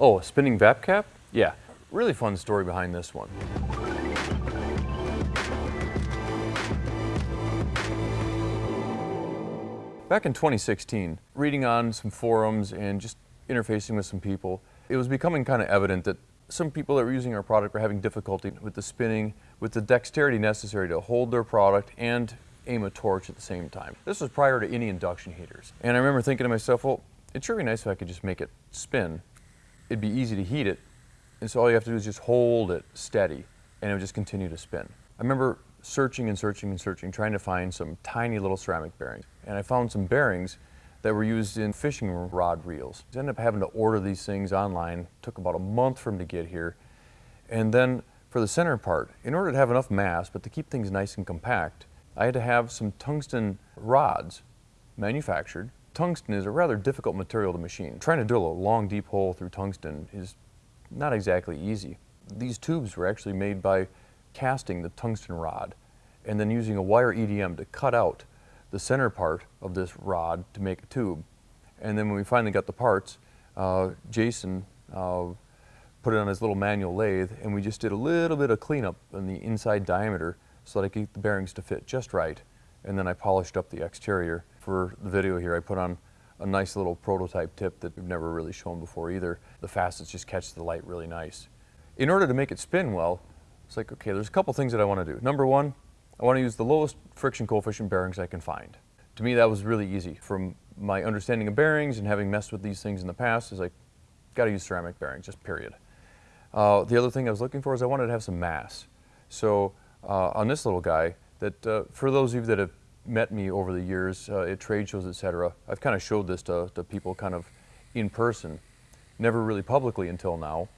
Oh, a spinning VapCap? Yeah, really fun story behind this one. Back in 2016, reading on some forums and just interfacing with some people, it was becoming kind of evident that some people that were using our product were having difficulty with the spinning, with the dexterity necessary to hold their product and aim a torch at the same time. This was prior to any induction heaters. And I remember thinking to myself, well, it'd sure be nice if I could just make it spin. It'd be easy to heat it, and so all you have to do is just hold it steady, and it would just continue to spin. I remember searching and searching and searching, trying to find some tiny little ceramic bearings. And I found some bearings that were used in fishing rod reels. I ended up having to order these things online. It took about a month for them to get here. And then for the center part, in order to have enough mass, but to keep things nice and compact, I had to have some tungsten rods manufactured. Tungsten is a rather difficult material to machine. Trying to drill a long, deep hole through tungsten is not exactly easy. These tubes were actually made by casting the tungsten rod and then using a wire EDM to cut out the center part of this rod to make a tube. And then when we finally got the parts, uh, Jason uh, put it on his little manual lathe and we just did a little bit of cleanup on the inside diameter so that I could get the bearings to fit just right. And then I polished up the exterior. For the video here, I put on a nice little prototype tip that we've never really shown before either. The facets just catch the light really nice. In order to make it spin well, it's like, okay, there's a couple things that I want to do. Number one, I want to use the lowest friction coefficient bearings I can find. To me, that was really easy. From my understanding of bearings and having messed with these things in the past, is like, got to use ceramic bearings, just period. Uh, the other thing I was looking for is I wanted to have some mass. So uh, on this little guy, that uh, for those of you that have met me over the years uh, at trade shows, etc., I've kind of showed this to, to people kind of in person, never really publicly until now,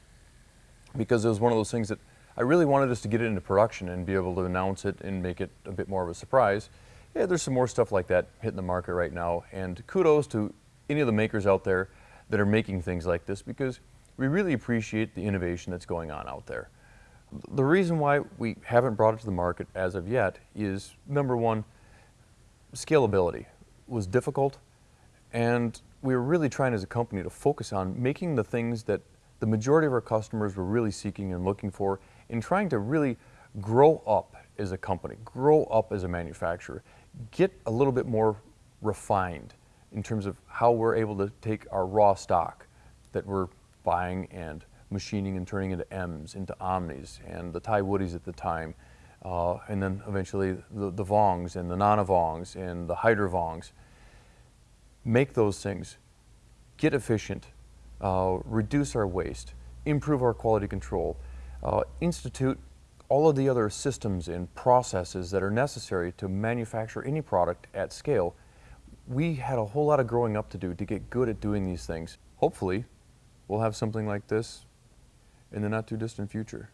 because it was one of those things that I really wanted us to get it into production and be able to announce it and make it a bit more of a surprise. Yeah, there's some more stuff like that hitting the market right now, and kudos to any of the makers out there that are making things like this because we really appreciate the innovation that's going on out there. The reason why we haven't brought it to the market as of yet is, number one, scalability was difficult, and we were really trying as a company to focus on making the things that the majority of our customers were really seeking and looking for in trying to really grow up as a company, grow up as a manufacturer, get a little bit more refined in terms of how we're able to take our raw stock that we're buying and machining and turning into M's, into Omnis, and the Thai Woodies at the time, uh, and then eventually the, the Vongs and the Nana Vongs and the Hydra Vongs. Make those things, get efficient, uh, reduce our waste, improve our quality control, uh, institute all of the other systems and processes that are necessary to manufacture any product at scale. We had a whole lot of growing up to do to get good at doing these things. Hopefully, we'll have something like this in the not too distant future.